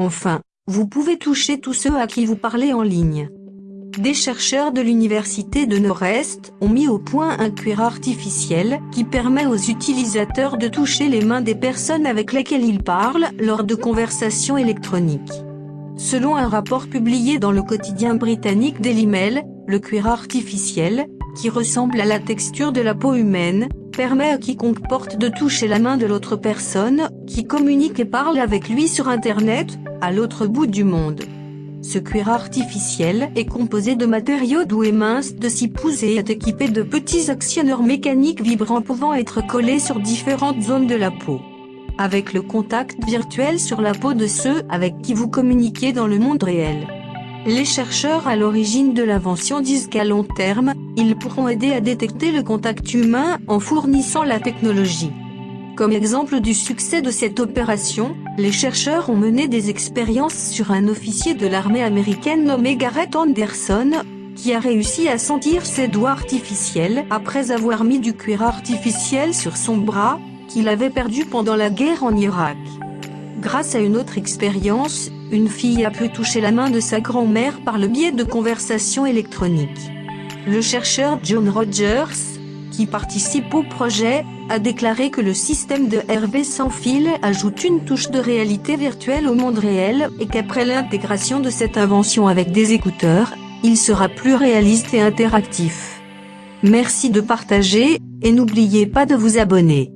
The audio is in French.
Enfin, vous pouvez toucher tous ceux à qui vous parlez en ligne. Des chercheurs de l'université de Nord-Est ont mis au point un cuir artificiel qui permet aux utilisateurs de toucher les mains des personnes avec lesquelles ils parlent lors de conversations électroniques. Selon un rapport publié dans le quotidien britannique Daily le cuir artificiel, qui ressemble à la texture de la peau humaine, permet à quiconque porte de toucher la main de l'autre personne, qui communique et parle avec lui sur Internet, à l'autre bout du monde. Ce cuir artificiel est composé de matériaux doux et minces de 6 pouces et est équipé de petits actionneurs mécaniques vibrants pouvant être collés sur différentes zones de la peau avec le contact virtuel sur la peau de ceux avec qui vous communiquez dans le monde réel. Les chercheurs à l'origine de l'invention disent qu'à long terme, ils pourront aider à détecter le contact humain en fournissant la technologie. Comme exemple du succès de cette opération, les chercheurs ont mené des expériences sur un officier de l'armée américaine nommé Garrett Anderson, qui a réussi à sentir ses doigts artificiels après avoir mis du cuir artificiel sur son bras, qu'il avait perdu pendant la guerre en Irak. Grâce à une autre expérience, une fille a pu toucher la main de sa grand-mère par le biais de conversations électroniques. Le chercheur John Rogers, qui participe au projet, a déclaré que le système de RV sans fil ajoute une touche de réalité virtuelle au monde réel et qu'après l'intégration de cette invention avec des écouteurs, il sera plus réaliste et interactif. Merci de partager, et n'oubliez pas de vous abonner.